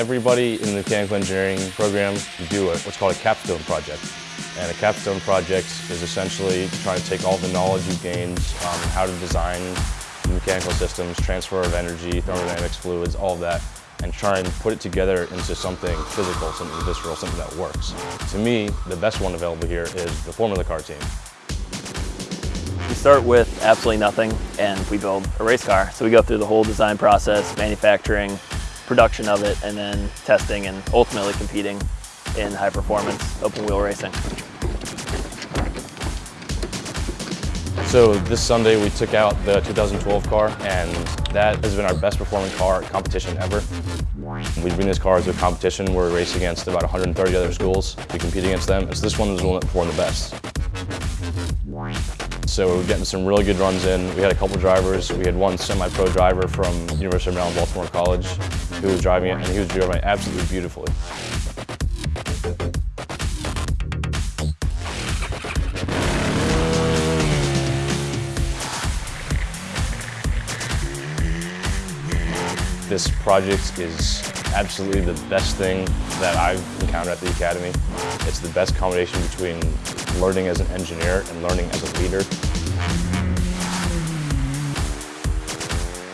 Everybody in the mechanical engineering program do a, what's called a capstone project. And a capstone project is essentially trying to take all the knowledge you've gained on how to design mechanical systems, transfer of energy, thermodynamics, fluids, all of that, and try and put it together into something physical, something visceral, something that works. To me, the best one available here is the Formula Car team. We start with absolutely nothing and we build a race car. So we go through the whole design process, manufacturing, production of it, and then testing and ultimately competing in high performance open wheel racing. So this Sunday we took out the 2012 car and that has been our best performing car competition ever. We bring this car to a competition where we race against about 130 other schools. We compete against them. And so this one was the one that performed the best. So we're getting some really good runs in. We had a couple drivers. We had one semi-pro driver from University of Maryland Baltimore College who was driving it and he was driving it absolutely beautifully. This project is absolutely the best thing that I've encountered at the Academy. It's the best combination between learning as an engineer and learning as a leader.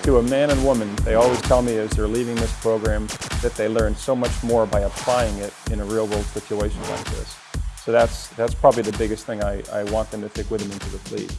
To a man and woman, they always tell me as they're leaving this program that they learn so much more by applying it in a real world situation like this. So that's, that's probably the biggest thing I, I want them to take with them into the fleet.